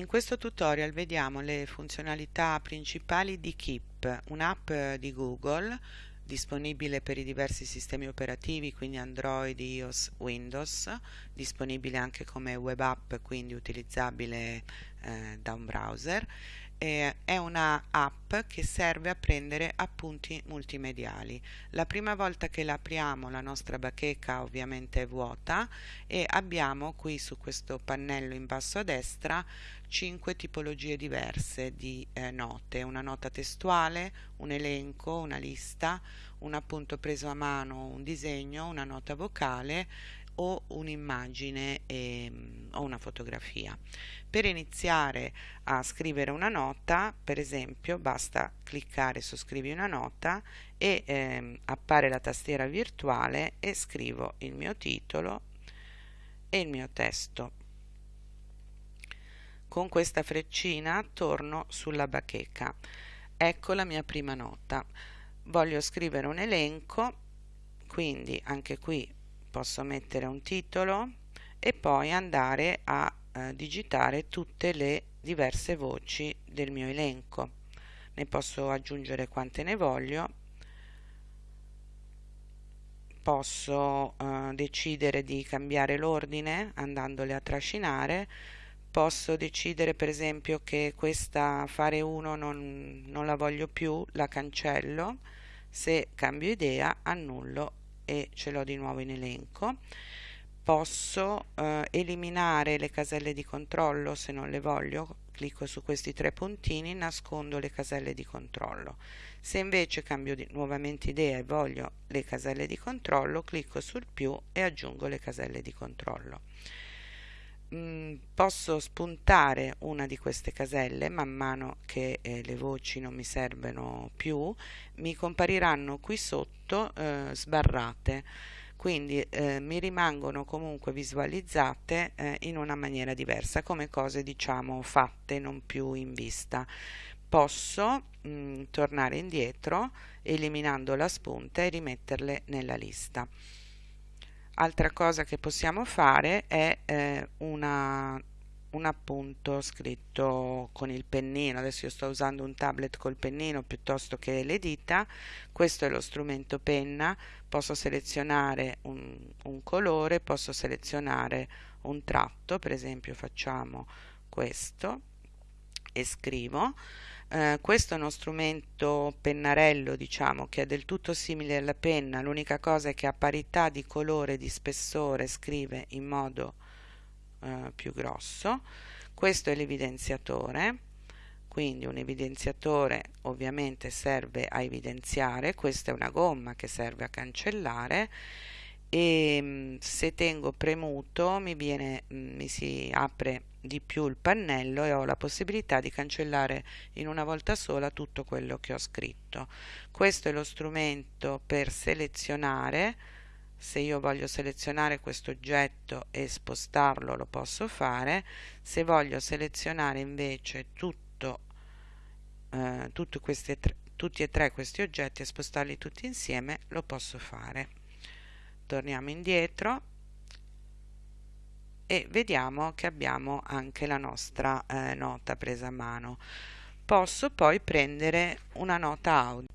In questo tutorial vediamo le funzionalità principali di Keep, un'app di Google disponibile per i diversi sistemi operativi, quindi Android, iOS, Windows, disponibile anche come web app, quindi utilizzabile eh, da un browser eh, è una app che serve a prendere appunti multimediali. La prima volta che la apriamo la nostra bacheca ovviamente è vuota e abbiamo qui su questo pannello in basso a destra cinque tipologie diverse di eh, note, una nota testuale, un elenco, una lista, un appunto preso a mano, un disegno, una nota vocale o un'immagine ehm, o una fotografia. Per iniziare a scrivere una nota, per esempio, basta cliccare su scrivi una nota e ehm, appare la tastiera virtuale e scrivo il mio titolo e il mio testo. Con questa freccina torno sulla bacheca. Ecco la mia prima nota. Voglio scrivere un elenco, quindi anche qui posso mettere un titolo e poi andare a eh, digitare tutte le diverse voci del mio elenco. Ne posso aggiungere quante ne voglio. Posso eh, decidere di cambiare l'ordine andandole a trascinare. Posso decidere per esempio che questa fare 1 non, non la voglio più la cancello. Se cambio idea annullo e ce l'ho di nuovo in elenco. Posso eh, eliminare le caselle di controllo? Se non le voglio clicco su questi tre puntini nascondo le caselle di controllo. Se invece cambio di, nuovamente idea e voglio le caselle di controllo clicco sul più e aggiungo le caselle di controllo mm, posso spuntare una di queste caselle man mano che eh, le voci non mi servono più mi compariranno qui sotto eh, sbarrate. Quindi eh, mi rimangono comunque visualizzate eh, in una maniera diversa come cose diciamo fatte non più in vista. Posso mh, mm, tornare indietro eliminando la spunta e rimetterle nella lista altra cosa che possiamo fare è eh, una, un appunto scritto con il pennino. Adesso io sto usando un tablet col pennino piuttosto che le dita. Questo è lo strumento penna. Posso selezionare un, un colore posso selezionare un tratto. Per esempio facciamo questo e scrivo. Eh, questo è uno strumento pennarello diciamo che è del tutto simile alla penna. L'unica cosa è che a parità di colore e di spessore scrive in modo eh, più grosso. Questo è l'evidenziatore. Quindi un evidenziatore ovviamente serve a evidenziare. Questa è una gomma che serve a cancellare. E mm, se tengo premuto mi, viene, mm, mi si apre di più il pannello e ho la possibilità di cancellare in una volta sola tutto quello che ho scritto. Questo è lo strumento per selezionare, se io voglio selezionare questo oggetto e spostarlo lo posso fare, se voglio selezionare invece tutto, eh, tutti e tre questi oggetti e spostarli tutti insieme lo posso fare. Torniamo indietro e vediamo che abbiamo anche la nostra eh, nota presa a mano. Posso poi prendere una nota audio.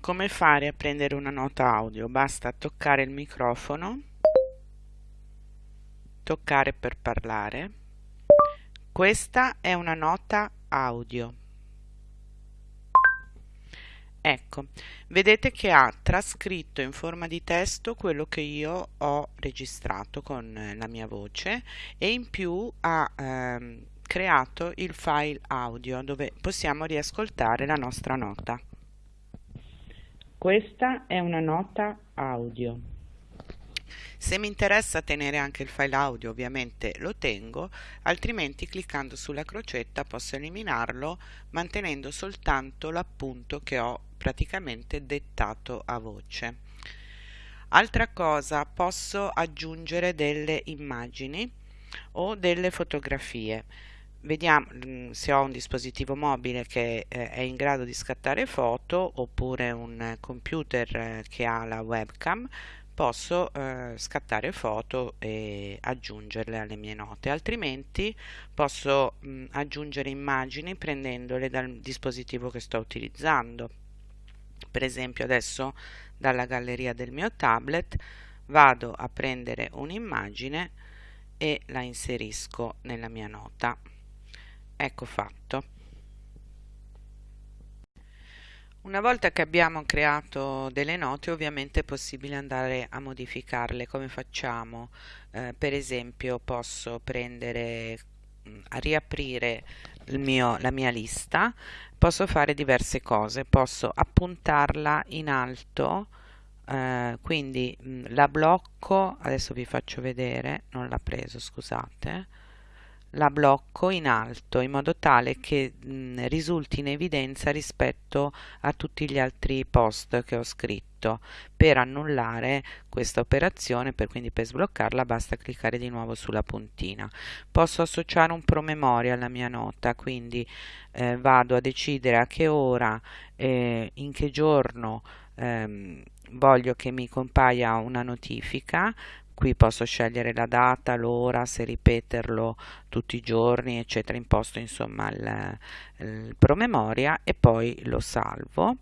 Come fare a prendere una nota audio? Basta toccare il microfono toccare per parlare. Questa è una nota audio Ecco, vedete che ha trascritto in forma di testo quello che io ho registrato con eh, la mia voce e in più ha ehm, creato il file audio dove possiamo riascoltare la nostra nota. Questa è una nota audio. Se mi interessa tenere anche il file audio ovviamente lo tengo, altrimenti cliccando sulla crocetta posso eliminarlo mantenendo soltanto l'appunto che ho praticamente dettato a voce. Altra cosa, posso aggiungere delle immagini o delle fotografie. Vediamo mm, se ho un dispositivo mobile che eh, è in grado di scattare foto oppure un computer eh, che ha la webcam posso eh, scattare foto e aggiungerle alle mie note, altrimenti posso mh, aggiungere immagini prendendole dal dispositivo che sto utilizzando. Per esempio adesso dalla galleria del mio tablet vado a prendere un'immagine e la inserisco nella mia nota. Ecco fatto. Una volta che abbiamo creato delle note ovviamente è possibile andare a modificarle come facciamo eh, per esempio posso prendere mm, riaprire mio, la mia lista posso fare diverse cose posso appuntarla in alto eh, quindi mh, mm, la blocco adesso vi faccio vedere non l'ha preso scusate la blocco in alto in modo tale che mh, risulti in evidenza rispetto a tutti gli altri post che ho scritto. Per annullare questa operazione per quindi per sbloccarla basta cliccare di nuovo sulla puntina. Posso associare un promemoria alla mia nota quindi eh, vado a decidere a che ora eh, in che giorno ehm, voglio che mi compaia una notifica qui posso scegliere la data, l'ora, se ripeterlo tutti i giorni, eccetera, imposto insomma il, il promemoria e poi lo salvo.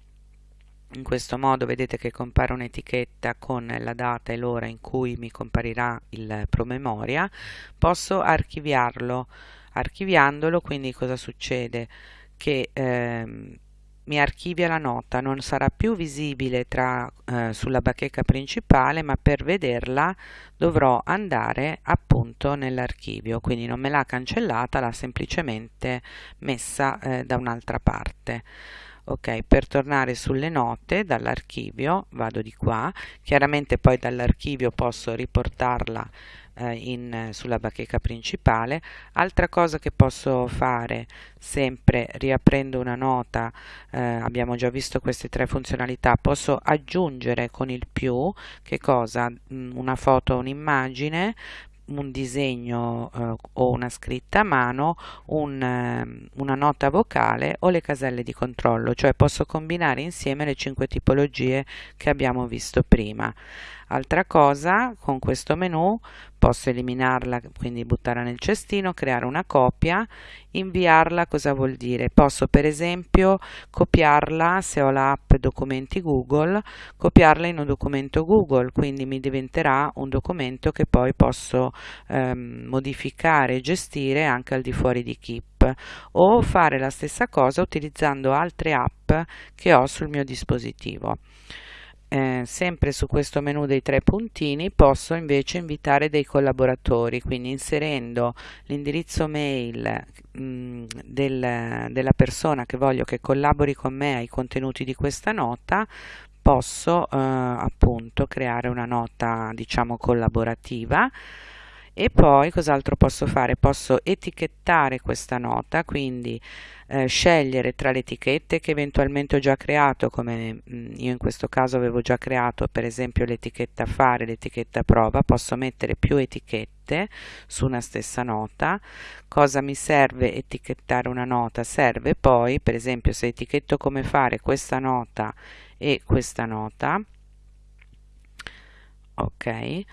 In questo modo vedete che compare un'etichetta con la data e l'ora in cui mi comparirà il promemoria. Posso archiviarlo. Archiviandolo, quindi cosa succede? Che ehm, mi archivia la nota, non sarà più visibile tra, eh, sulla bacheca principale, ma per vederla dovrò andare appunto nell'archivio, quindi non me l'ha cancellata, l'ha semplicemente messa eh, da un'altra parte. Ok, per tornare sulle note dall'archivio vado di qua, chiaramente poi dall'archivio posso riportarla eh, in, sulla bacheca principale. Altra cosa che posso fare sempre riaprendo una nota, eh, abbiamo già visto queste tre funzionalità, posso aggiungere con il più, che cosa? Mm, una foto un'immagine, un disegno eh, o una scritta a mano, un, eh, una nota vocale o le caselle di controllo, cioè posso combinare insieme le cinque tipologie che abbiamo visto prima. Altra cosa, con questo menu posso eliminarla, quindi buttarla nel cestino, creare una copia, inviarla, cosa vuol dire? Posso per esempio copiarla, se ho l'app documenti Google, copiarla in un documento Google, quindi mi diventerà un documento che poi posso ehm, modificare e gestire anche al di fuori di Keep o fare la stessa cosa utilizzando altre app che ho sul mio dispositivo eh, sempre su questo menu dei tre puntini posso invece invitare dei collaboratori quindi inserendo l'indirizzo mail mh, mm, del, della persona che voglio che collabori con me ai contenuti di questa nota posso eh, appunto creare una nota diciamo collaborativa e poi cos'altro posso fare? Posso etichettare questa nota, quindi eh, scegliere tra le etichette che eventualmente ho già creato, come mh, mm, io in questo caso avevo già creato per esempio l'etichetta fare, l'etichetta prova, posso mettere più etichette su una stessa nota. Cosa mi serve etichettare una nota? Serve poi, per esempio, se etichetto come fare questa nota e questa nota, ok,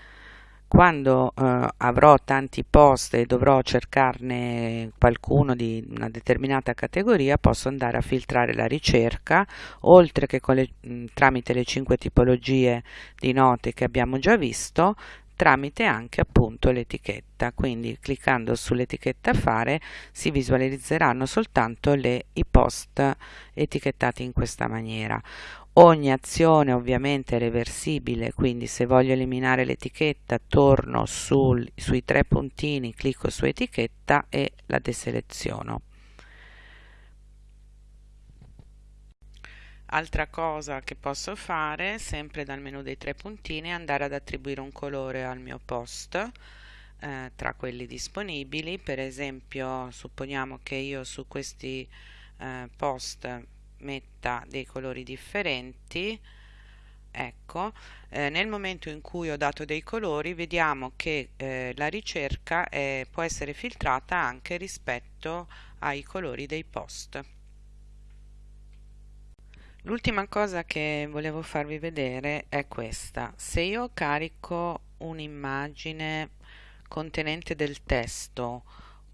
quando eh, avrò tanti post e dovrò cercarne qualcuno di una determinata categoria posso andare a filtrare la ricerca oltre che le, mh, tramite le cinque tipologie di note che abbiamo già visto tramite anche appunto l'etichetta. Quindi cliccando sull'etichetta fare si visualizzeranno soltanto le, i post etichettati in questa maniera Ogni azione ovviamente è reversibile, quindi se voglio eliminare l'etichetta torno sul, sui tre puntini, clicco su etichetta e la deseleziono. Altra cosa che posso fare, sempre dal menu dei tre puntini, è andare ad attribuire un colore al mio post eh, tra quelli disponibili. Per esempio, supponiamo che io su questi eh, post metta dei colori differenti ecco eh, nel momento in cui ho dato dei colori vediamo che eh, la ricerca è, può essere filtrata anche rispetto ai colori dei post L'ultima cosa che volevo farvi vedere è questa. Se io carico un'immagine contenente del testo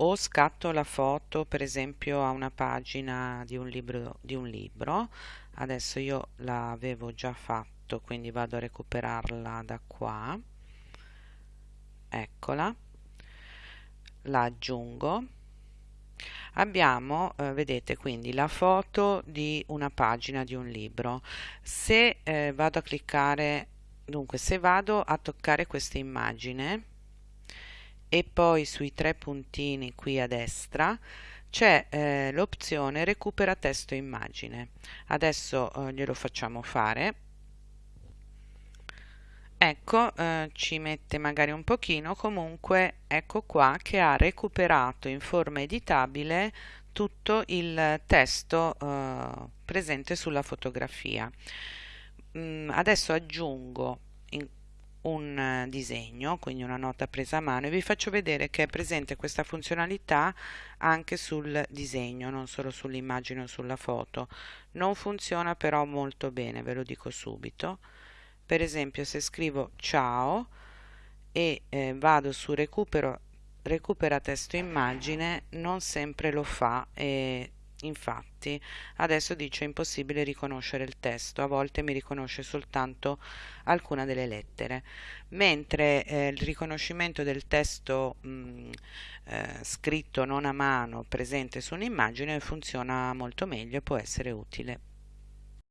o scatto la foto per esempio a una pagina di un libro, di un libro. Adesso io l'avevo già fatto quindi vado a recuperarla da qua. Eccola. La aggiungo. Abbiamo eh, vedete quindi la foto di una pagina di un libro. Se eh, vado a cliccare dunque se vado a toccare questa immagine e poi sui tre puntini qui a destra c'è eh, l'opzione recupera testo immagine. Adesso eh, glielo facciamo fare. Ecco eh, ci mette magari un pochino. Comunque ecco qua che ha recuperato in forma editabile tutto il testo eh, presente sulla fotografia. Mm, adesso aggiungo un eh, disegno, quindi una nota presa a mano e vi faccio vedere che è presente questa funzionalità anche sul disegno, non solo sull'immagine o sulla foto. Non funziona però molto bene, ve lo dico subito. Per esempio se scrivo ciao e eh, vado su recupero, recupera testo immagine, non sempre lo fa e Infatti, adesso dice impossibile riconoscere il testo, a volte mi riconosce soltanto alcuna delle lettere, mentre eh, il riconoscimento del testo mh, eh, scritto non a mano presente su un'immagine funziona molto meglio e può essere utile.